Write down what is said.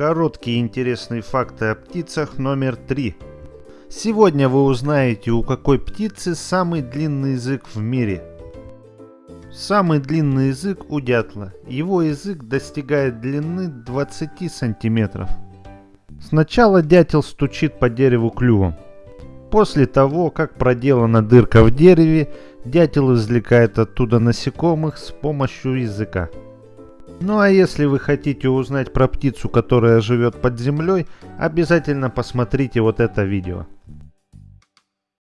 Короткие интересные факты о птицах номер 3. Сегодня вы узнаете, у какой птицы самый длинный язык в мире. Самый длинный язык у дятла. Его язык достигает длины 20 сантиметров. Сначала дятел стучит по дереву клювом. После того, как проделана дырка в дереве, дятел извлекает оттуда насекомых с помощью языка. Ну а если вы хотите узнать про птицу, которая живет под землей, обязательно посмотрите вот это видео.